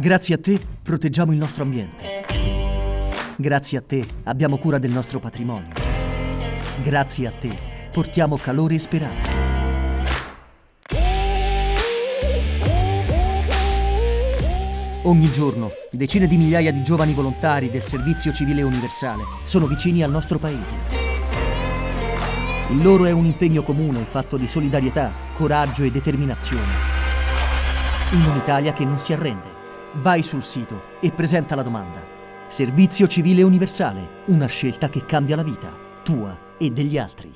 Grazie a te proteggiamo il nostro ambiente. Grazie a te abbiamo cura del nostro patrimonio. Grazie a te portiamo calore e speranza. Ogni giorno decine di migliaia di giovani volontari del Servizio Civile Universale sono vicini al nostro paese. Il loro è un impegno comune fatto di solidarietà, coraggio e determinazione. In un'Italia che non si arrende. Vai sul sito e presenta la domanda. Servizio Civile Universale, una scelta che cambia la vita, tua e degli altri.